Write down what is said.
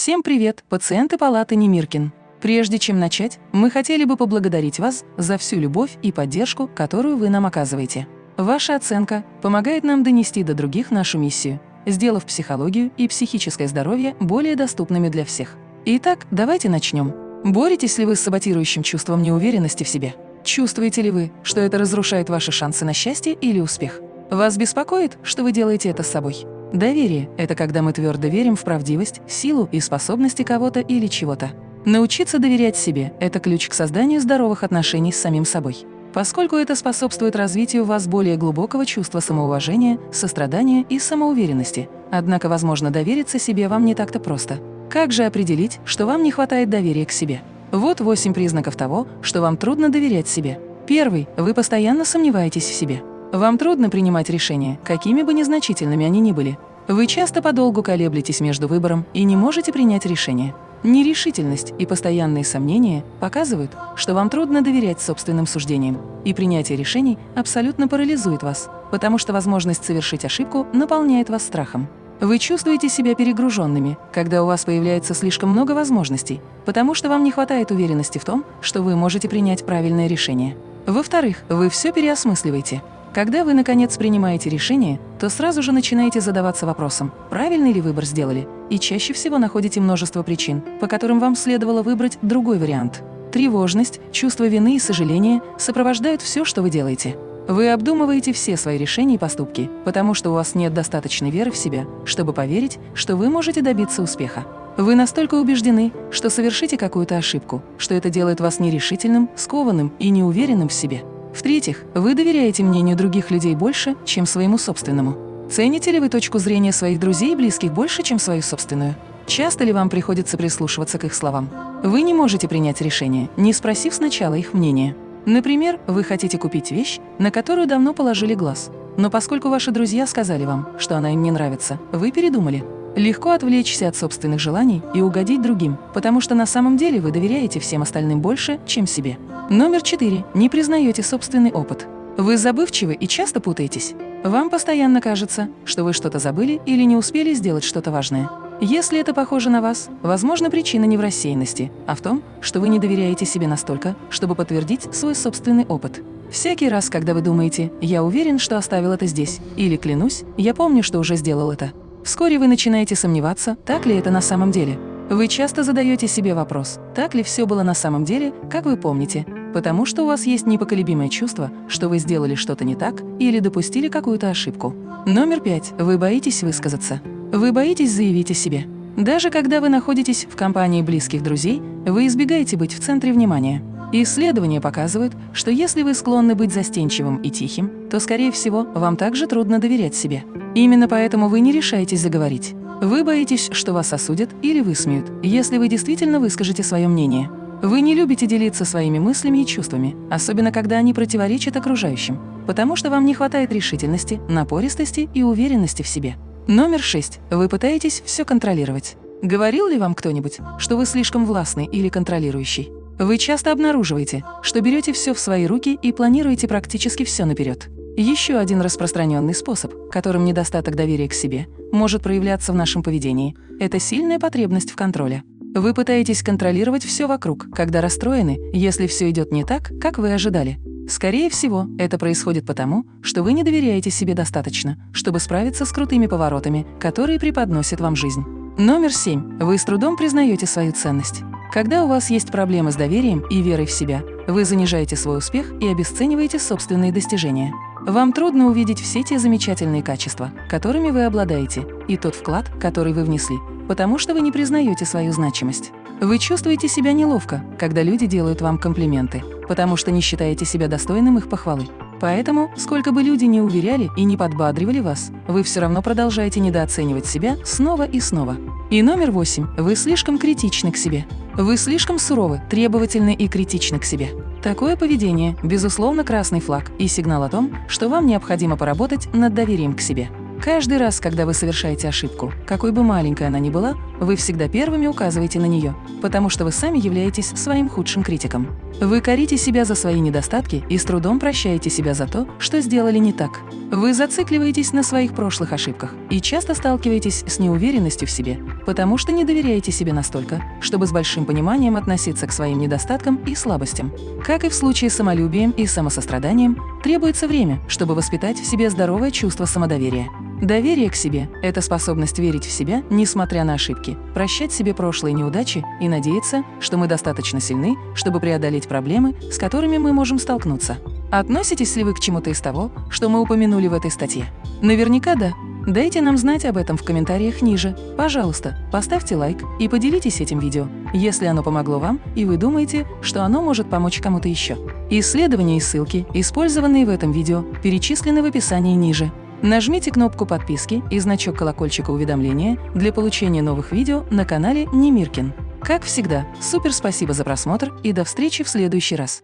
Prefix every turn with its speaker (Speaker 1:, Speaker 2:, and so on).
Speaker 1: Всем привет, пациенты палаты Немиркин. Прежде чем начать, мы хотели бы поблагодарить вас за всю любовь и поддержку, которую вы нам оказываете. Ваша оценка помогает нам донести до других нашу миссию, сделав психологию и психическое здоровье более доступными для всех. Итак, давайте начнем. Боретесь ли вы с саботирующим чувством неуверенности в себе? Чувствуете ли вы, что это разрушает ваши шансы на счастье или успех? Вас беспокоит, что вы делаете это с собой? Доверие – это когда мы твердо верим в правдивость, силу и способности кого-то или чего-то. Научиться доверять себе – это ключ к созданию здоровых отношений с самим собой. Поскольку это способствует развитию у вас более глубокого чувства самоуважения, сострадания и самоуверенности. Однако, возможно, довериться себе вам не так-то просто. Как же определить, что вам не хватает доверия к себе? Вот восемь признаков того, что вам трудно доверять себе. Первый – вы постоянно сомневаетесь в себе. Вам трудно принимать решения, какими бы незначительными они ни были. Вы часто подолгу колеблетесь между выбором и не можете принять решение. Нерешительность и постоянные сомнения показывают, что вам трудно доверять собственным суждениям, и принятие решений абсолютно парализует вас, потому что возможность совершить ошибку наполняет вас страхом. Вы чувствуете себя перегруженными, когда у вас появляется слишком много возможностей, потому что вам не хватает уверенности в том, что вы можете принять правильное решение. Во-вторых, вы все переосмысливаете. Когда вы, наконец, принимаете решение, то сразу же начинаете задаваться вопросом, правильный ли выбор сделали, и чаще всего находите множество причин, по которым вам следовало выбрать другой вариант. Тревожность, чувство вины и сожаления сопровождают все, что вы делаете. Вы обдумываете все свои решения и поступки, потому что у вас нет достаточной веры в себя, чтобы поверить, что вы можете добиться успеха. Вы настолько убеждены, что совершите какую-то ошибку, что это делает вас нерешительным, скованным и неуверенным в себе. В-третьих, вы доверяете мнению других людей больше, чем своему собственному. Цените ли вы точку зрения своих друзей и близких больше, чем свою собственную? Часто ли вам приходится прислушиваться к их словам? Вы не можете принять решение, не спросив сначала их мнения. Например, вы хотите купить вещь, на которую давно положили глаз. Но поскольку ваши друзья сказали вам, что она им не нравится, вы передумали. Легко отвлечься от собственных желаний и угодить другим, потому что на самом деле вы доверяете всем остальным больше, чем себе. Номер четыре. Не признаете собственный опыт. Вы забывчивы и часто путаетесь. Вам постоянно кажется, что вы что-то забыли или не успели сделать что-то важное. Если это похоже на вас, возможно, причина не в рассеянности, а в том, что вы не доверяете себе настолько, чтобы подтвердить свой собственный опыт. Всякий раз, когда вы думаете «я уверен, что оставил это здесь» или «клянусь, я помню, что уже сделал это», Вскоре вы начинаете сомневаться, так ли это на самом деле. Вы часто задаете себе вопрос, так ли все было на самом деле, как вы помните, потому что у вас есть непоколебимое чувство, что вы сделали что-то не так или допустили какую-то ошибку. Номер пять. Вы боитесь высказаться. Вы боитесь заявить о себе. Даже когда вы находитесь в компании близких друзей, вы избегаете быть в центре внимания. Исследования показывают, что если вы склонны быть застенчивым и тихим, то, скорее всего, вам также трудно доверять себе. Именно поэтому вы не решаетесь заговорить. Вы боитесь, что вас осудят или высмеют, если вы действительно выскажете свое мнение. Вы не любите делиться своими мыслями и чувствами, особенно когда они противоречат окружающим, потому что вам не хватает решительности, напористости и уверенности в себе. Номер шесть. Вы пытаетесь все контролировать. Говорил ли вам кто-нибудь, что вы слишком властный или контролирующий? Вы часто обнаруживаете, что берете все в свои руки и планируете практически все наперед. Еще один распространенный способ, которым недостаток доверия к себе может проявляться в нашем поведении – это сильная потребность в контроле. Вы пытаетесь контролировать все вокруг, когда расстроены, если все идет не так, как вы ожидали. Скорее всего, это происходит потому, что вы не доверяете себе достаточно, чтобы справиться с крутыми поворотами, которые преподносит вам жизнь. Номер семь. Вы с трудом признаете свою ценность. Когда у вас есть проблемы с доверием и верой в себя, вы занижаете свой успех и обесцениваете собственные достижения. Вам трудно увидеть все те замечательные качества, которыми вы обладаете, и тот вклад, который вы внесли, потому что вы не признаете свою значимость. Вы чувствуете себя неловко, когда люди делают вам комплименты, потому что не считаете себя достойным их похвалы. Поэтому, сколько бы люди не уверяли и не подбадривали вас, вы все равно продолжаете недооценивать себя снова и снова. И номер восемь. Вы слишком критичны к себе. Вы слишком суровы, требовательны и критичны к себе. Такое поведение – безусловно красный флаг и сигнал о том, что вам необходимо поработать над доверием к себе. Каждый раз, когда вы совершаете ошибку, какой бы маленькой она ни была, вы всегда первыми указываете на нее, потому что вы сами являетесь своим худшим критиком. Вы корите себя за свои недостатки и с трудом прощаете себя за то, что сделали не так. Вы зацикливаетесь на своих прошлых ошибках и часто сталкиваетесь с неуверенностью в себе, потому что не доверяете себе настолько, чтобы с большим пониманием относиться к своим недостаткам и слабостям. Как и в случае с самолюбием и самосостраданием, требуется время, чтобы воспитать в себе здоровое чувство самодоверия. Доверие к себе – это способность верить в себя, несмотря на ошибки, прощать себе прошлые неудачи и надеяться, что мы достаточно сильны, чтобы преодолеть проблемы, с которыми мы можем столкнуться. Относитесь ли вы к чему-то из того, что мы упомянули в этой статье? Наверняка да. Дайте нам знать об этом в комментариях ниже. Пожалуйста, поставьте лайк и поделитесь этим видео, если оно помогло вам и вы думаете, что оно может помочь кому-то еще. Исследования и ссылки, использованные в этом видео, перечислены в описании ниже. Нажмите кнопку подписки и значок колокольчика уведомления для получения новых видео на канале Немиркин. Как всегда, супер спасибо за просмотр и до встречи в следующий раз.